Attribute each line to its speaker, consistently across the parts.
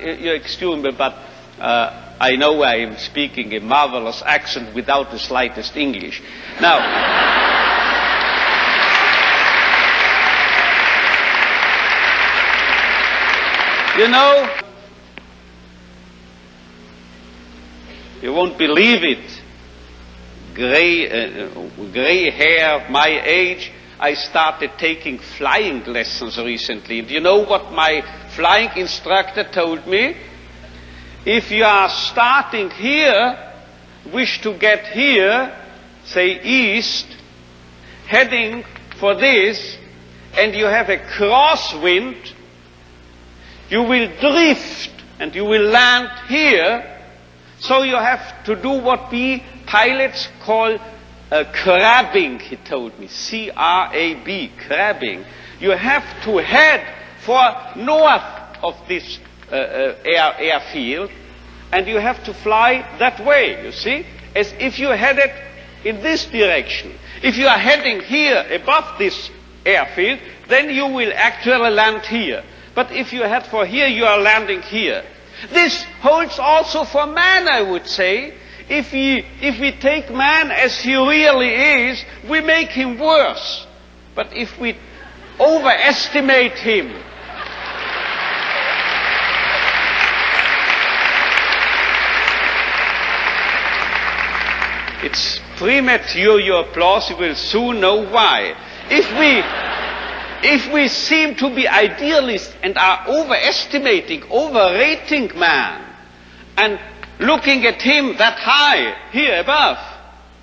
Speaker 1: You excuse me, but uh, I know I am speaking a marvelous accent without the slightest English. Now, you know, you won't believe it. Gray, uh, gray hair, my age, I started taking flying lessons recently. Do you know what my flying instructor told me? If you are starting here, wish to get here, say east, heading for this, and you have a crosswind, you will drift and you will land here. So you have to do what we pilots call uh, crabbing, he told me. C-R-A-B, crabbing. You have to head for north of this uh, uh, air, airfield, and you have to fly that way, you see? As if you headed in this direction. If you are heading here above this airfield, then you will actually land here. But if you head for here, you are landing here. This holds also for man, I would say. If we, if we take man as he really is, we make him worse. But if we overestimate him, it's premature your applause, you will soon know why. If we, if we seem to be idealists and are overestimating, overrating man, and looking at him that high, here above,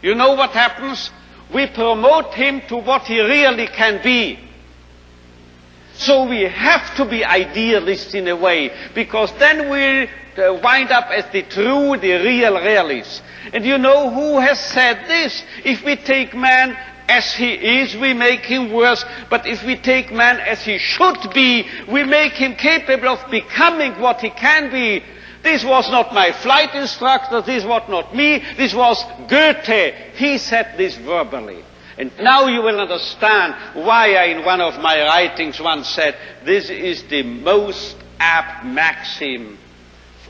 Speaker 1: you know what happens? We promote him to what he really can be. So we have to be idealists in a way, because then we'll uh, wind up as the true, the real realists. And you know who has said this? If we take man as he is, we make him worse. But if we take man as he should be, we make him capable of becoming what he can be. This was not my flight instructor, this was not me, this was Goethe. He said this verbally. And now you will understand why I, in one of my writings, once said, this is the most apt maxim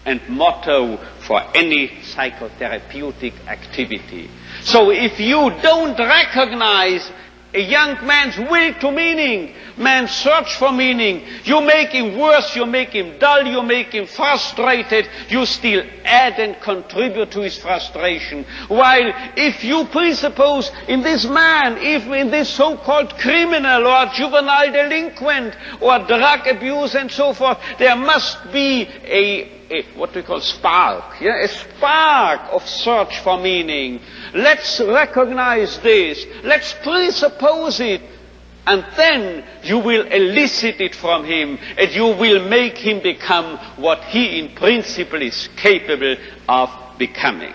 Speaker 1: and motto for any psychotherapeutic activity. So if you don't recognize a young man's will to meaning, man's search for meaning. You make him worse, you make him dull, you make him frustrated, you still add and contribute to his frustration. While if you presuppose in this man, if in this so-called criminal or juvenile delinquent or drug abuse and so forth, there must be a a, what we call spark, yeah, a spark of search for meaning. Let's recognize this. Let's presuppose it. And then you will elicit it from him and you will make him become what he in principle is capable of becoming.